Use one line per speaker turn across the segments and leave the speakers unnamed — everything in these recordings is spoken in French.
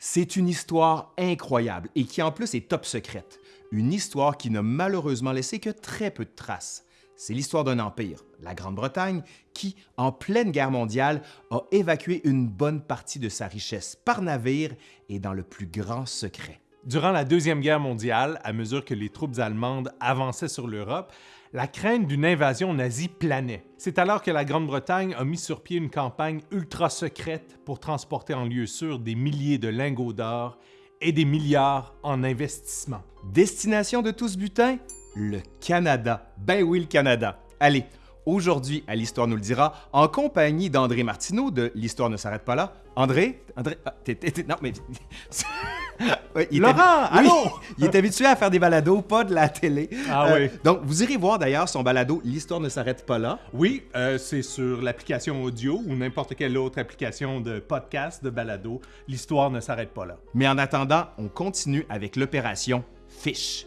C'est une histoire incroyable et qui en plus est top secrète. Une histoire qui n'a malheureusement laissé que très peu de traces. C'est l'histoire d'un empire, la Grande-Bretagne, qui, en pleine guerre mondiale, a évacué une bonne partie de sa richesse par navire et dans le plus grand secret.
Durant la Deuxième Guerre mondiale, à mesure que les troupes allemandes avançaient sur l'Europe, la crainte d'une invasion nazie planait. C'est alors que la Grande-Bretagne a mis sur pied une campagne ultra secrète pour transporter en lieu sûr des milliers de lingots d'or et des milliards en investissement.
Destination de tout ce butin? Le Canada. Ben oui, le Canada. Allez, aujourd'hui, à l'Histoire nous le dira, en compagnie d'André Martineau de L'Histoire ne s'arrête pas là. André? André? Ah, non, mais... Ouais, il
Laurent, allô?
Il est habitué à faire des balados, pas de la télé. Euh,
Ah oui.
Donc, vous irez voir d'ailleurs son balado L'Histoire ne s'arrête pas là.
Oui, euh, c'est sur l'application audio ou n'importe quelle autre application de podcast, de balado. L'histoire ne s'arrête pas là.
Mais en attendant, on continue avec l'opération Fish.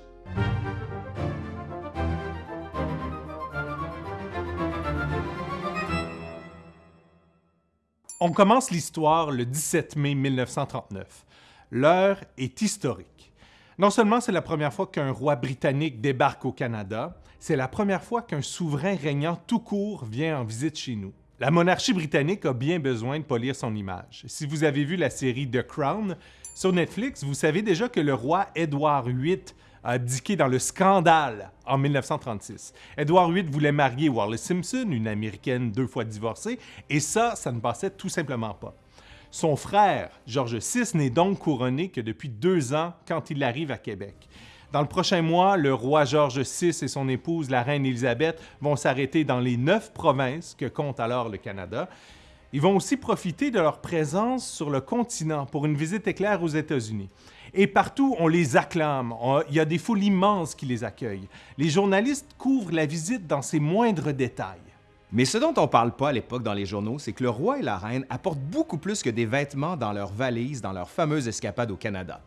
On commence l'histoire le 17 mai 1939. L'heure est historique. Non seulement c'est la première fois qu'un roi britannique débarque au Canada, c'est la première fois qu'un souverain régnant tout court vient en visite chez nous. La monarchie britannique a bien besoin de polir son image. Si vous avez vu la série The Crown sur Netflix, vous savez déjà que le roi Édouard VIII a abdiqué dans le scandale en 1936. Édouard VIII voulait marier Wallis Simpson, une Américaine deux fois divorcée, et ça, ça ne passait tout simplement pas. Son frère, George VI, n'est donc couronné que depuis deux ans quand il arrive à Québec. Dans le prochain mois, le roi George VI et son épouse, la reine Élisabeth, vont s'arrêter dans les neuf provinces que compte alors le Canada. Ils vont aussi profiter de leur présence sur le continent pour une visite éclair aux États-Unis. Et partout, on les acclame. Il y a des foules immenses qui les accueillent. Les journalistes couvrent la visite dans ses moindres détails.
Mais ce dont on parle pas à l'époque dans les journaux, c'est que le roi et la reine apportent beaucoup plus que des vêtements dans leurs valises dans leur fameuse escapade au Canada.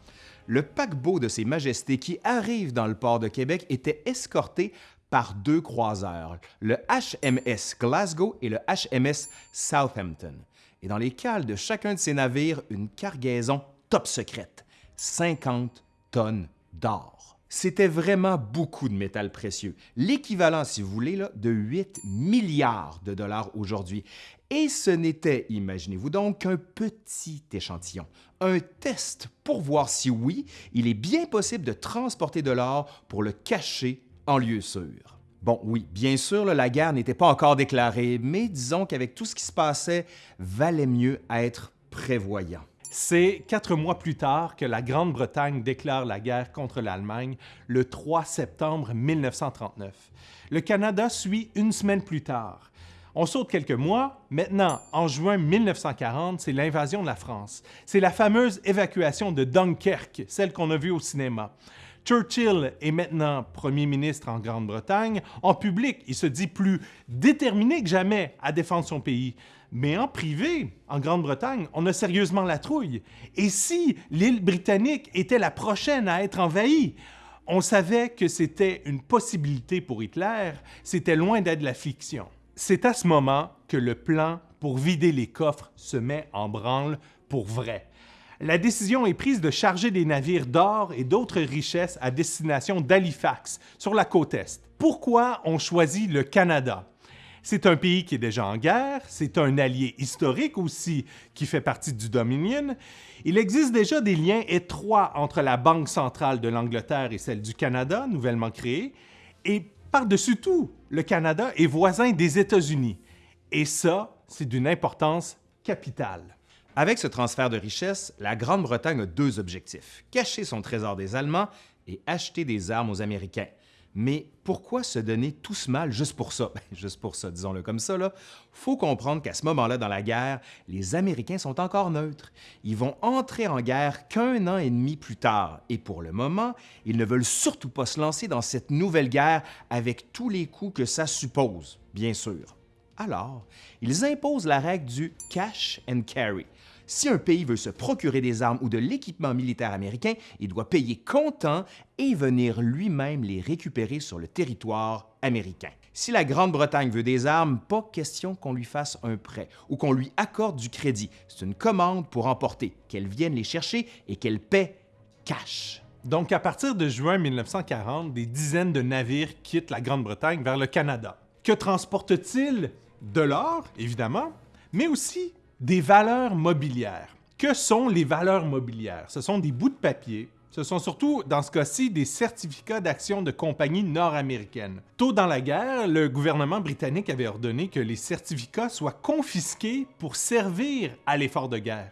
Le paquebot de Ses Majestés qui arrive dans le port de Québec était escorté par deux croiseurs, le HMS Glasgow et le HMS Southampton. Et dans les cales de chacun de ces navires, une cargaison top secrète, 50 tonnes d'or. C'était vraiment beaucoup de métal précieux, l'équivalent, si vous voulez, de 8 milliards de dollars aujourd'hui. Et ce n'était, imaginez-vous donc, qu'un petit échantillon, un test pour voir si oui, il est bien possible de transporter de l'or pour le cacher en lieu sûr. Bon, oui, bien sûr, la guerre n'était pas encore déclarée, mais disons qu'avec tout ce qui se passait, valait mieux être prévoyant.
C'est quatre mois plus tard que la Grande-Bretagne déclare la guerre contre l'Allemagne, le 3 septembre 1939. Le Canada suit une semaine plus tard. On saute quelques mois. Maintenant, en juin 1940, c'est l'invasion de la France. C'est la fameuse évacuation de Dunkerque, celle qu'on a vue au cinéma. Churchill est maintenant premier ministre en Grande-Bretagne. En public, il se dit plus déterminé que jamais à défendre son pays. Mais en privé, en Grande-Bretagne, on a sérieusement la trouille. Et si l'île britannique était la prochaine à être envahie? On savait que c'était une possibilité pour Hitler, c'était loin d'être la fiction. C'est à ce moment que le plan pour vider les coffres se met en branle pour vrai. La décision est prise de charger des navires d'or et d'autres richesses à destination d'Halifax, sur la côte Est. Pourquoi on choisit le Canada? C'est un pays qui est déjà en guerre, c'est un allié historique aussi qui fait partie du Dominion. Il existe déjà des liens étroits entre la Banque centrale de l'Angleterre et celle du Canada, nouvellement créée, et par-dessus tout, le Canada est voisin des États-Unis. Et ça, c'est d'une importance capitale.
Avec ce transfert de richesses, la Grande-Bretagne a deux objectifs cacher son trésor des Allemands et acheter des armes aux Américains. Mais pourquoi se donner tout ce mal juste pour ça? Ben, juste pour ça, disons-le comme ça, là. Faut comprendre qu'à ce moment-là dans la guerre, les Américains sont encore neutres. Ils vont entrer en guerre qu'un an et demi plus tard. Et pour le moment, ils ne veulent surtout pas se lancer dans cette nouvelle guerre avec tous les coûts que ça suppose, bien sûr. Alors, ils imposent la règle du cash and carry, Si un pays veut se procurer des armes ou de l'équipement militaire américain, il doit payer comptant et venir lui-même les récupérer sur le territoire américain. Si la Grande-Bretagne veut des armes, pas question qu'on lui fasse un prêt ou qu'on lui accorde du crédit. C'est une commande pour emporter, qu'elle vienne les chercher et qu'elle paie cash.
Donc, à partir de juin 1940, des dizaines de navires quittent la Grande-Bretagne vers le Canada. Que transportent-ils? De l'or, évidemment, mais aussi des valeurs mobilières. Que sont les valeurs mobilières? Ce sont des bouts de papier ce sont surtout, dans ce cas-ci, des certificats d'action de compagnies nord-américaines. Tôt dans la guerre, le gouvernement britannique avait ordonné que les certificats soient confisqués pour servir à l'effort de guerre.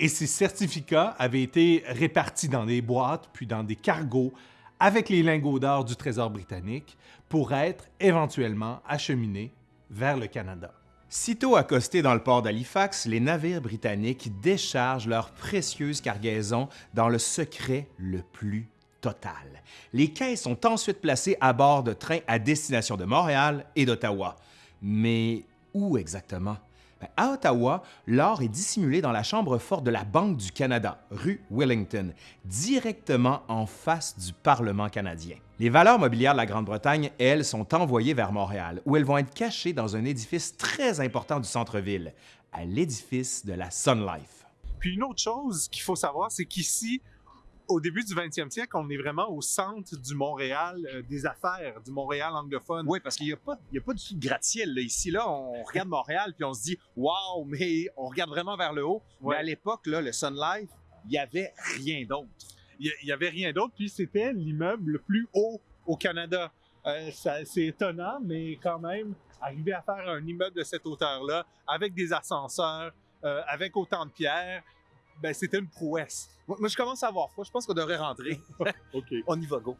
Et ces certificats avaient été répartis dans des boîtes, puis dans des cargos, avec les lingots d'or du Trésor britannique, pour être éventuellement acheminés vers le Canada.
Sitôt accostés dans le port d'Halifax, les navires britanniques déchargent leurs précieuses cargaisons dans le secret le plus total. Les caisses sont ensuite placées à bord de trains à destination de Montréal et d'Ottawa. Mais où exactement? Ben, à Ottawa, l'or est dissimulé dans la chambre forte de la Banque du Canada, rue Wellington, directement en face du Parlement canadien. Les valeurs mobilières de la Grande-Bretagne, elles, sont envoyées vers Montréal, où elles vont être cachées dans un édifice très important du centre-ville, à l'édifice de la Sun Life.
Puis une autre chose qu'il faut savoir, c'est qu'ici, au début du 20e siècle, on est vraiment au centre du Montréal euh, des affaires, du Montréal anglophone.
Oui, parce qu'il n'y a, pas, a pas du tout de gratte-ciel. Ici, là, on regarde Montréal puis on se dit « Wow! » mais on regarde vraiment vers le haut. Mais à l'époque, le Sun Life, il n'y avait rien d'autre.
Il n'y avait rien d'autre, puis c'était l'immeuble le plus haut au Canada. Euh, c'est étonnant, mais quand même, arriver à faire un immeuble de cette hauteur-là, avec des ascenseurs, euh, avec autant de pierres, ben, c'était une prouesse.
Moi, je commence à avoir froid. Je pense qu'on devrait rentrer.
OK.
On y va, go.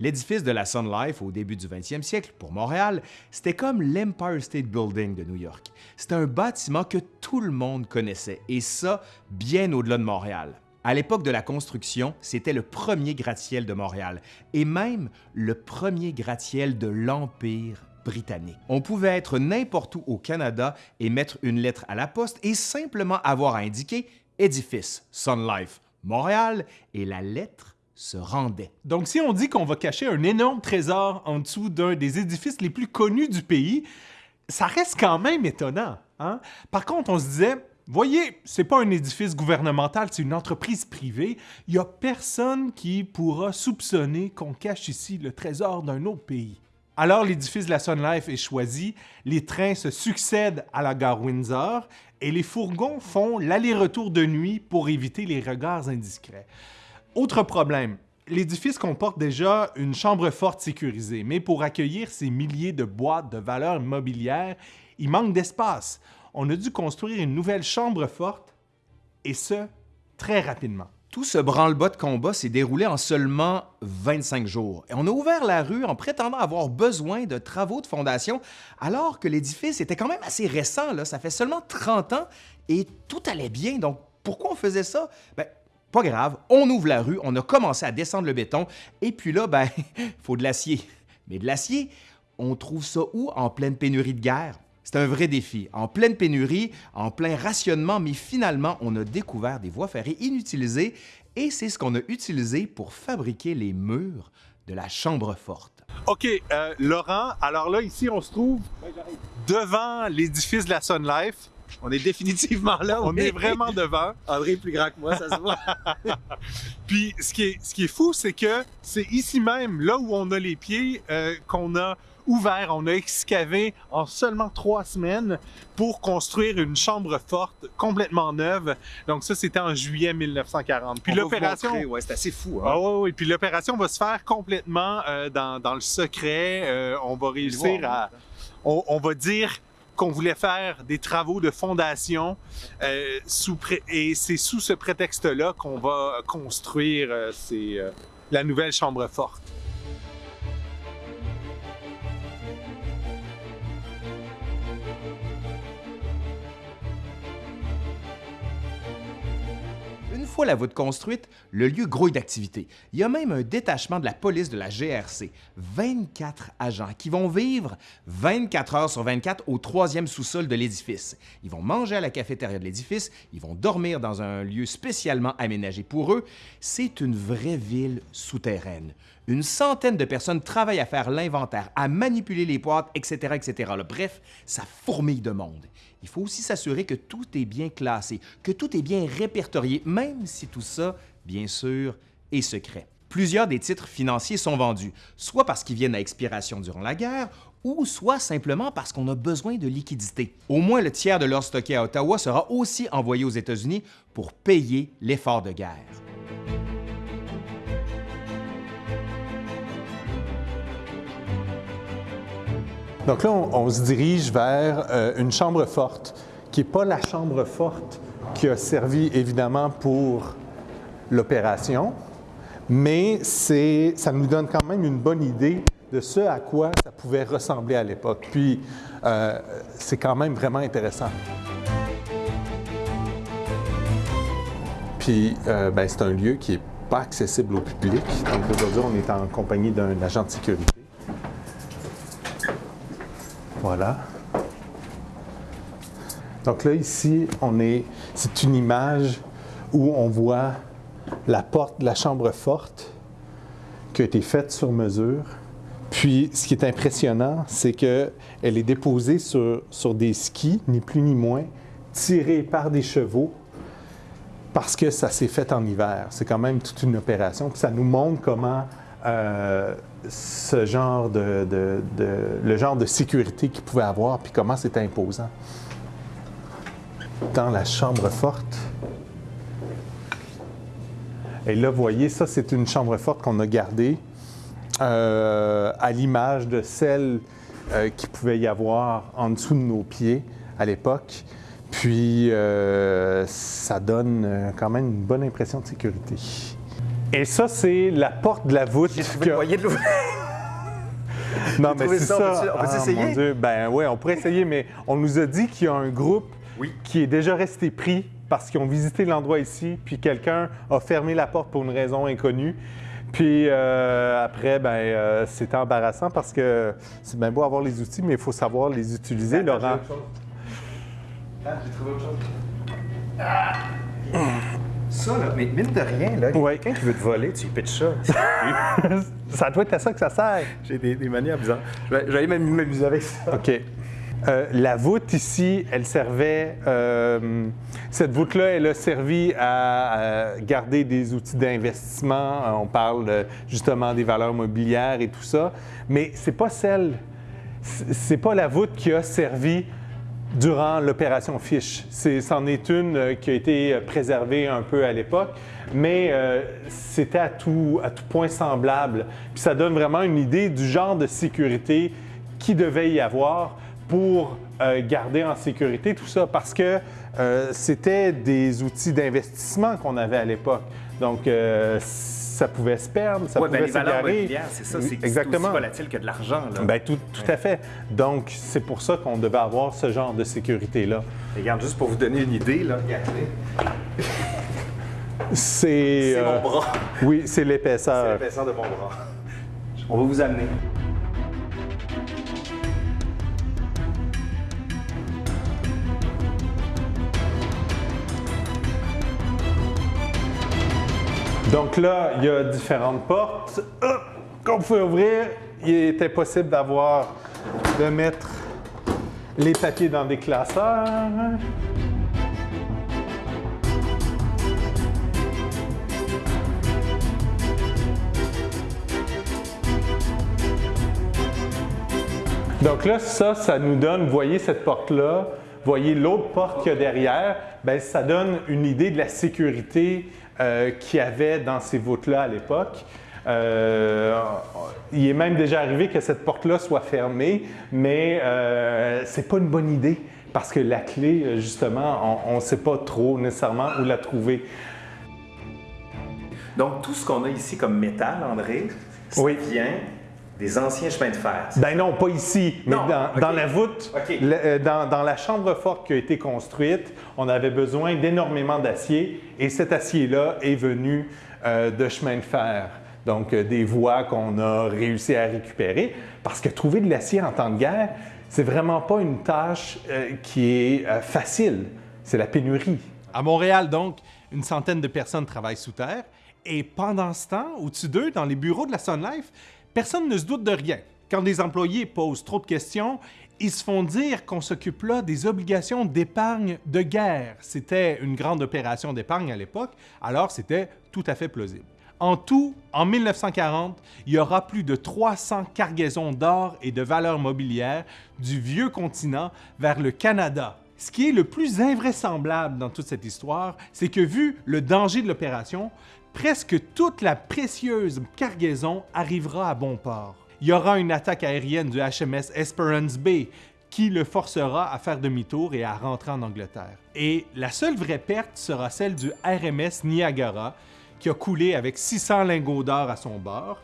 L'édifice de la Sun Life au début du 20e siècle, pour Montréal, c'était comme l'Empire State Building de New York. C'était un bâtiment que tout le monde connaissait, et ça, bien au-delà de Montréal. À l'époque de la construction, c'était le premier gratte-ciel de Montréal, et même le premier gratte-ciel de l'Empire britannique. On pouvait être n'importe où au Canada et mettre une lettre à la poste et simplement avoir à indiquer édifice Sun Life Montréal et la lettre se rendait.
Donc si on dit qu'on va cacher un énorme trésor en dessous d'un des édifices les plus connus du pays, ça reste quand même étonnant. Hein? Par contre, on se disait, voyez, c'est pas un édifice gouvernemental, c'est une entreprise privée. Il y a personne qui pourra soupçonner qu'on cache ici le trésor d'un autre pays. Alors l'édifice de la Sun Life est choisi, les trains se succèdent à la gare Windsor et les fourgons font l'aller-retour de nuit pour éviter les regards indiscrets. Autre problème, l'édifice comporte déjà une chambre forte sécurisée, mais pour accueillir ces milliers de boîtes de valeurs mobilières, il manque d'espace. On a dû construire une nouvelle chambre forte, et ce, très rapidement.
Tout ce branle-bas de combat s'est déroulé en seulement 25 jours. Et on a ouvert la rue en prétendant avoir besoin de travaux de fondation, alors que l'édifice était quand même assez récent, là. ça fait seulement 30 ans, et tout allait bien. Donc pourquoi on faisait ça? Ben, pas grave, on ouvre la rue, on a commencé à descendre le béton, et puis là, ben, faut de l'acier. Mais de l'acier, on trouve ça où? En pleine pénurie de guerre? C'est un vrai défi. En pleine pénurie, en plein rationnement, mais finalement, on a découvert des voies ferrées inutilisées et c'est ce qu'on a utilisé pour fabriquer les murs de la chambre forte.
OK, euh, Laurent, alors là, ici, on se trouve devant l'édifice de la Sun Life.
On est définitivement là.
On est vraiment devant.
André est plus grand que moi, ça se voit.
Puis ce qui est, ce qui est fou, c'est que c'est ici même, là où on a les pieds, euh, qu'on a ouvert, on a excavé en seulement trois semaines pour construire une chambre forte complètement neuve. Donc ça, c'était en juillet 1940.
Puis l'opération... Ouais, c'est assez fou. Hein?
Ah oui, Puis l'opération va se faire complètement euh, dans, dans, le secret. Euh, on va réussir à... On, on va dire qu'on voulait faire des travaux de fondation euh, sous et c'est sous ce prétexte-là qu'on va construire euh, euh, la nouvelle chambre forte.
La voûte construite, le lieu grouille d'activité. Il y a même un détachement de la police de la GRC. 24 agents qui vont vivre 24 heures sur 24 au troisième sous-sol de l'édifice. Ils vont manger à la cafétéria de l'édifice, ils vont dormir dans un lieu spécialement aménagé pour eux. C'est une vraie ville souterraine. Une centaine de personnes travaillent à faire l'inventaire, à manipuler les boîtes, etc., etc. Bref, ça fourmille de monde. Il faut aussi s'assurer que tout est bien classé, que tout est bien répertorié, même si tout ça, bien sûr, est secret. Plusieurs des titres financiers sont vendus, soit parce qu'ils viennent à expiration durant la guerre, ou soit simplement parce qu'on a besoin de liquidités. Au moins le tiers de l'or stocké à Ottawa sera aussi envoyé aux États-Unis pour payer l'effort de guerre.
Donc là, on, se dirige vers euh, une chambre forte, qui n'est pas la chambre forte qui a servi évidemment pour l'opération, mais ça nous donne quand même une bonne idée de ce à quoi ça pouvait ressembler à l'époque. Puis, euh, c'est quand même vraiment intéressant. Puis, euh, ben, c'est un lieu qui n'est pas accessible au public. Donc, aujourd'hui, on est en compagnie d'un agent de sécurité. Voilà. Donc là, ici, on est, c'est une image où on voit la porte de la chambre forte qui a été faite sur mesure. Puis, ce qui est impressionnant, c'est qu'elle est déposée sur, des skis, ni plus ni moins, tirés par des chevaux, parce que ça s'est fait en hiver. C'est quand même toute une opération. Puis ça nous montre comment euh, ce genre de, le genre de sécurité qu'il pouvait avoir, puis comment c'était imposant. Dans la chambre forte. Et là, vous voyez, ça, c'est une chambre forte qu'on a gardée euh, à l'image de celle euh, qui pouvait y avoir en dessous de nos pieds à l'époque. Puis, ça donne quand même une bonne impression de sécurité. Et ça, c'est la porte de la voûte.
J'ai trouvé que... de l'ouvrir.
non, mais c'est ça.
On peut, ah, essayer?
Ben oui, on pourrait essayer, mais on nous a dit qu'il y a un groupe qui est déjà resté pris parce qu'ils ont visité l'endroit ici, puis quelqu'un a fermé la porte pour une raison inconnue. Puis euh, après, ben, euh, c'était embarrassant parce que c'est bien beau avoir les outils, mais il faut savoir les utiliser, Laurent.
Ah, j'ai trouvé autre chose. Ah! Ça, là, mais mine de rien, là, quelqu'un qui veut te voler, tu lui pitches ça.
ça doit être à ça que ça sert.
J'ai des, des manières bizarres. Je vais, aller m'amuser avec ça.
OK. Euh, la voûte ici, elle servait. Euh, cette voûte-là, elle a servi à, garder des outils d'investissement. On parle justement des valeurs mobilières et tout ça. Mais c'est pas celle. C'est pas la voûte qui a servi durant l'opération Fish. C'en est, une euh, qui a été euh, préservée un peu à l'époque, mais euh, c'était à tout, point semblable. Puis ça donne vraiment une idée du genre de sécurité qui devait y avoir pour garder en sécurité tout ça, parce que c'était des outils d'investissement qu'on avait à l'époque. Donc, ça pouvait se perdre, ça pouvait s'égarer.
c'est ça, c'est Exactement. aussi volatile que de l'argent.
Bien, tout, tout à fait. Donc, c'est pour ça qu'on devait avoir ce genre de sécurité-là.
Regarde, juste pour vous donner une idée, là, regardez.
C'est...
C'est mon euh, bras.
Oui, c'est l'épaisseur.
C'est l'épaisseur de mon bras. On va vous amener.
Donc là, il y a différentes portes qu'on pouvait ouvrir. Il était possible d'avoir, de mettre les papiers dans des classeurs. Donc là, ça, ça nous donne, voyez cette porte-là, voyez l'autre porte qu'il y a derrière, bien, ça donne une idée de la sécurité euh, qu'il y avait dans ces voûtes-là à l'époque. Euh, il est même déjà arrivé que cette porte-là soit fermée, mais euh, ce n'est pas une bonne idée parce que la clé, justement, on ne sait pas trop nécessairement où la trouver.
Donc, tout ce qu'on a ici comme métal, André, ça vient
des anciens chemins de fer.
Ben non, pas ici, mais
Non,
dans, la voûte, le- euh, dans, dans la chambre forte qui a été construite, on avait besoin d'énormément d'acier et cet acier-là est venu euh, de chemins de fer. Donc, euh, des voies qu'on a réussi à récupérer. Parce que trouver de l'acier en temps de guerre, c'est vraiment pas une tâche euh, qui est euh, facile. C'est la pénurie. À Montréal, donc, une centaine de personnes travaillent sous terre. Et pendant ce temps, au-dessus d'eux, dans les bureaux de la Sun Life, personne ne se doute de rien. Quand des employés posent trop de questions, ils se font dire qu'on s'occupe là des obligations d'épargne de guerre. C'était une grande opération d'épargne à l'époque, alors c'était tout à fait plausible. En tout, en 1940, il y aura plus de 300 cargaisons d'or et de valeurs mobilières du vieux continent vers le Canada. Ce qui est le plus invraisemblable dans toute cette histoire, c'est que vu le danger de l'opération, presque toute la précieuse cargaison arrivera à bon port. Il y aura une attaque aérienne du HMS Esperance Bay qui le forcera à faire demi-tour et à rentrer en Angleterre. Et la seule vraie perte sera celle du RMS Niagara, qui a coulé avec 600 lingots d'or à son bord,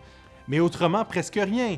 mais autrement presque rien.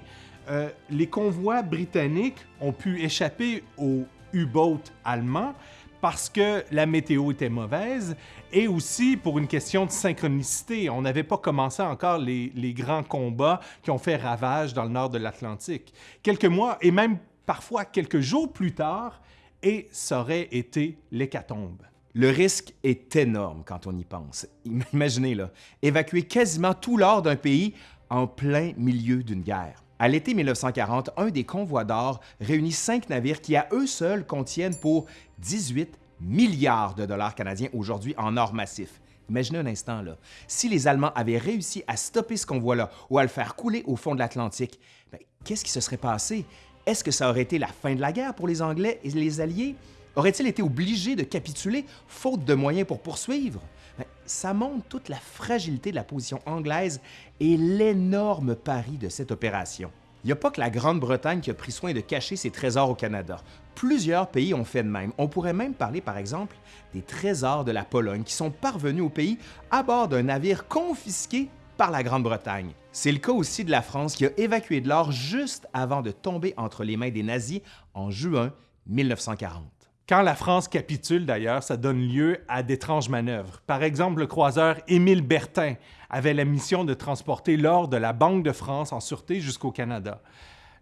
Euh, les convois britanniques ont pu échapper aux U-boats allemands parce que la météo était mauvaise et aussi pour une question de synchronicité. On n'avait pas commencé encore les, les grands combats qui ont fait ravage dans le nord de l'Atlantique. Quelques mois et même parfois quelques jours plus tard, et ça aurait été l'hécatombe.
Le risque est énorme quand on y pense. Im- Imaginez, là, évacuer quasiment tout l'or d'un pays en plein milieu d'une guerre. À l'été 1940, un des convois d'or réunit cinq navires qui, à eux seuls, contiennent pour 18 milliards de dollars canadiens aujourd'hui en or massif. Imaginez un instant. Si les Allemands avaient réussi à stopper ce convoi-là ou à le faire couler au fond de l'Atlantique, ben, qu'est-ce qui se serait passé? Est-ce que ça aurait été la fin de la guerre pour les Anglais et les Alliés? Auraient-ils été obligés de capituler faute de moyens pour poursuivre? Ben, ça montre toute la fragilité de la position anglaise et l'énorme pari de cette opération. Il n'y a pas que la Grande-Bretagne qui a pris soin de cacher ses trésors au Canada. Plusieurs pays ont fait de même. On pourrait même parler, par exemple, des trésors de la Pologne qui sont parvenus au pays à bord d'un navire confisqué par la Grande-Bretagne. C'est le cas aussi de la France qui a évacué de l'or juste avant de tomber entre les mains des nazis en juin 1940.
Quand la France capitule, d'ailleurs, ça donne lieu à d'étranges manœuvres. Par exemple, le croiseur Émile Bertin avait la mission de transporter l'or de la Banque de France en sûreté jusqu'au Canada.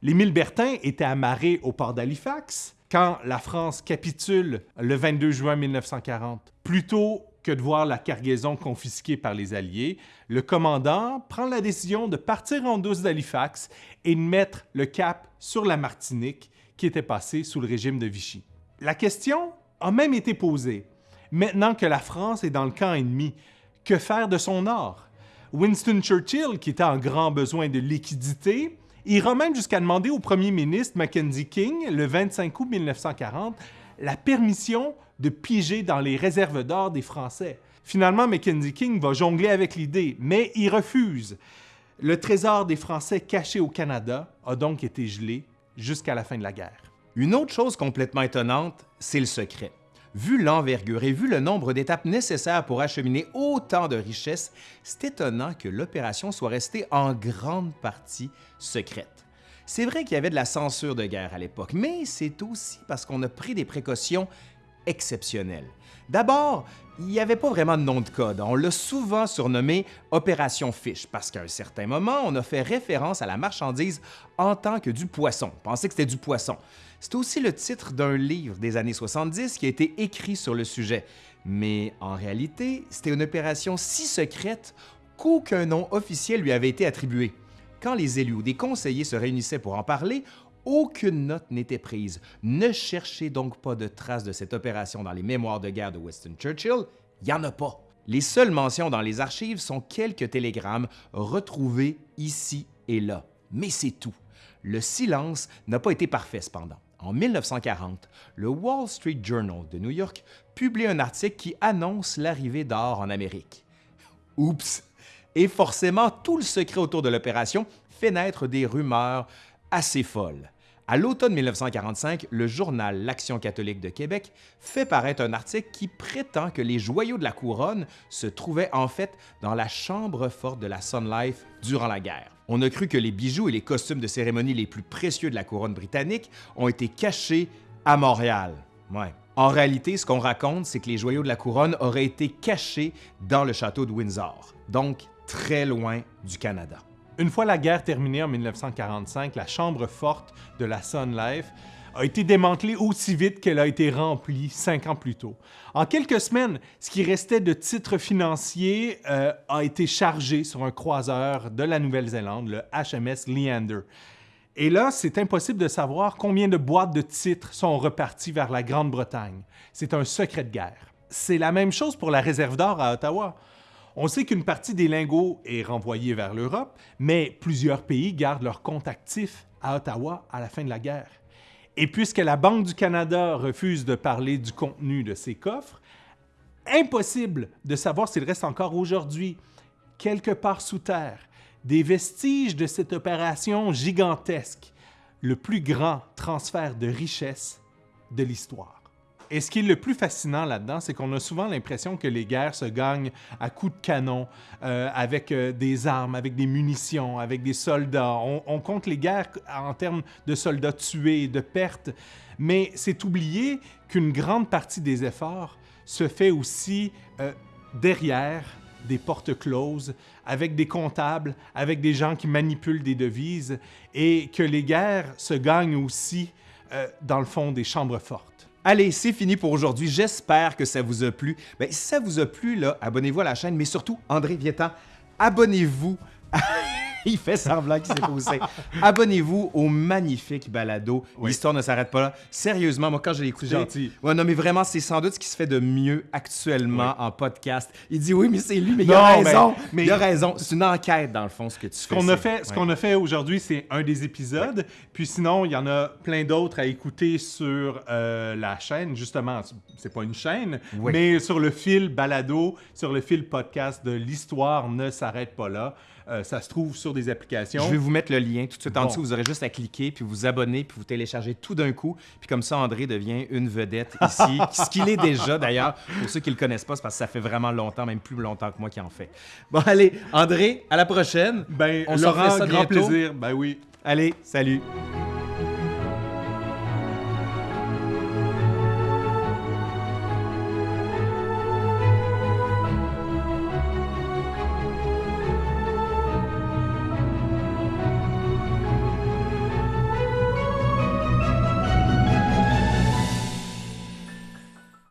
L'Émile Bertin était amarré au port d'Halifax quand la France capitule le 22 juin 1940. Plutôt que de voir la cargaison confisquée par les Alliés, le commandant prend la décision de partir en douce d'Halifax et de mettre le cap sur la Martinique, qui était passée sous le régime de Vichy. La question a même été posée. Maintenant que la France est dans le camp ennemi, que faire de son or? Winston Churchill, qui était en grand besoin de liquidité, ira même jusqu'à demander au premier ministre Mackenzie King, le 25 août 1940, la permission de piger dans les réserves d'or des Français. Finalement, Mackenzie King va jongler avec l'idée, mais il refuse. Le trésor des Français caché au Canada a donc été gelé jusqu'à la fin de la guerre.
Une autre chose complètement étonnante, c'est le secret. Vu l'envergure et vu le nombre d'étapes nécessaires pour acheminer autant de richesses, c'est étonnant que l'opération soit restée en grande partie secrète. C'est vrai qu'il y avait de la censure de guerre à l'époque, mais c'est aussi parce qu'on a pris des précautions exceptionnelles. D'abord, il n'y avait pas vraiment de nom de code. On l'a souvent surnommé Opération Fish parce qu'à un certain moment, on a fait référence à la marchandise en tant que du poisson. On pensait que c'était du poisson. C'est aussi le titre d'un livre des années 70 qui a été écrit sur le sujet. Mais en réalité, c'était une opération si secrète qu'aucun nom officiel lui avait été attribué. Quand les élus ou des conseillers se réunissaient pour en parler, aucune note n'était prise. Ne cherchez donc pas de traces de cette opération dans les mémoires de guerre de Winston Churchill, il n'y en a pas. Les seules mentions dans les archives sont quelques télégrammes retrouvés ici et là. Mais c'est tout. Le silence n'a pas été parfait cependant. En 1940, le Wall Street Journal de New York publie un article qui annonce l'arrivée d'or en Amérique. Oups! Et forcément, tout le secret autour de l'opération fait naître des rumeurs assez folles. À l'automne 1945, le journal L'Action catholique de Québec fait paraître un article qui prétend que les joyaux de la couronne se trouvaient en fait dans la chambre forte de la Sun Life durant la guerre. On a cru que les bijoux et les costumes de cérémonie les plus précieux de la couronne britannique ont été cachés à Montréal. En réalité, ce qu'on raconte, c'est que les joyaux de la couronne auraient été cachés dans le château de Windsor, donc très loin du Canada.
Une fois la guerre terminée en 1945, la chambre forte de la Sun Life a été démantelée aussi vite qu'elle a été remplie cinq ans plus tôt. En quelques semaines, ce qui restait de titres financiers euh, a été chargé sur un croiseur de la Nouvelle-Zélande, le HMS Leander. Et là, c'est impossible de savoir combien de boîtes de titres sont reparties vers la Grande-Bretagne. C'est un secret de guerre. C'est la même chose pour la réserve d'or à Ottawa. On sait qu'une partie des lingots est renvoyée vers l'Europe, mais plusieurs pays gardent leurs comptes actifs à Ottawa à la fin de la guerre. Et puisque la Banque du Canada refuse de parler du contenu de ces coffres, impossible de savoir s'il reste encore aujourd'hui, quelque part sous terre, des vestiges de cette opération gigantesque, le plus grand transfert de richesse de l'histoire. Et ce qui est le plus fascinant là-dedans, c'est qu'on a souvent l'impression que les guerres se gagnent à coups de canon, euh, avec euh, des armes, avec des munitions, avec des soldats. On, compte les guerres en termes de soldats tués, de pertes, mais c'est oublier qu'une grande partie des efforts se fait aussi euh, derrière des portes closes, avec des comptables, avec des gens qui manipulent des devises, et que les guerres se gagnent aussi, dans le fond, des chambres fortes.
Allez, c'est fini pour aujourd'hui. J'espère que ça vous a plu. Ben, si ça vous a plu, abonnez-vous à la chaîne, mais surtout, André Vietan, abonnez-vous il fait semblant qu'il s'est poussé. Abonnez-vous au magnifique balado. L'histoire ne s'arrête pas là. Sérieusement, moi, quand je l'ai écouté.
gentil.
Ouais, non, mais vraiment, c'est sans doute ce qui se fait de mieux actuellement en podcast. Il dit oui, mais c'est lui, mais il a raison. Mais, Il a raison. C'est une enquête, dans le fond, ce que tu
ce
fais.
Qu'on a fait ce qu'on a fait aujourd'hui, c'est un des épisodes. Puis sinon, il y en a plein d'autres à écouter sur euh, la chaîne. Justement, c'est pas une chaîne, mais sur le fil balado, sur le fil podcast de l'histoire ne s'arrête pas là. Euh, ça se trouve sur des applications.
Je vais vous mettre le lien tout de suite en dessous. Vous aurez juste à cliquer, puis vous abonner, puis vous télécharger tout d'un coup. Puis comme ça, André devient une vedette ici. ce qu'il est déjà, d'ailleurs. Pour ceux qui ne le connaissent pas, c'est parce que ça fait vraiment longtemps, même plus longtemps que moi qui en fait. Bon, allez, André, à la prochaine.
Ben, on Laurent, grand plaisir. Ben oui.
Allez, salut.